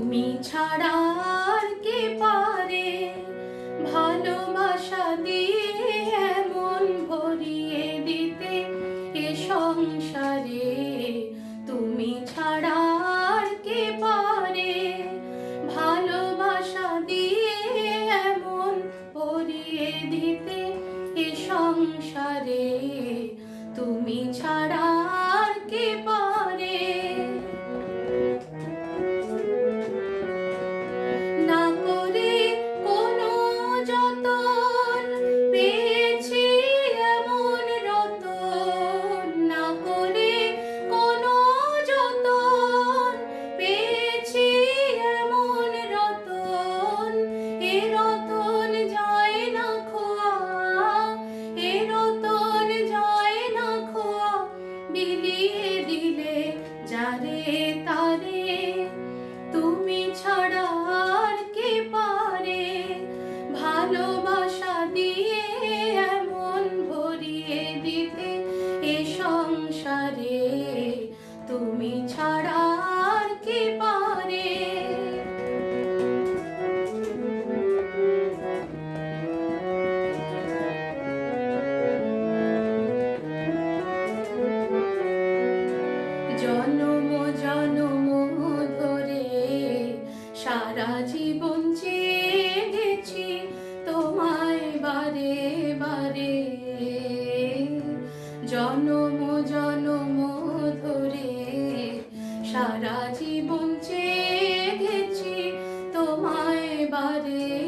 তুমি ছাড়া আর কে পারে? ভালোবাসা দিয়ে এমন ভরিয়ে দিতে এ সংসারে। তুমি ছাড়া আর কে পারে? ভালোবাসা দিয়ে এমন ভরিয়ে দিতে এ সংসারে। তুমি ছাড়া আর কে পারে? বিলিয়ে দিলে যারে তারে, তুমি ছাড়া আর কে পারে? ভালোবাসা দিয়ে এমন ভরিয়ে দিতে এ সংসারে, তুমি ছাড়া আর কে পারে সারা জীবন চেয়ে গেছি তোমায় বারে বারে। জনম জনম ধরে সারা জীবন চেয়েছি তোমায় বারে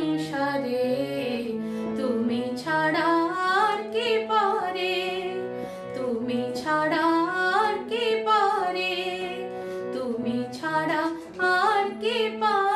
সংসারে, তুমি ছাড়া আর কে পারে? তুমি ছাড়া আর কে পারে? তুমি ছাড়া আর কে পারে?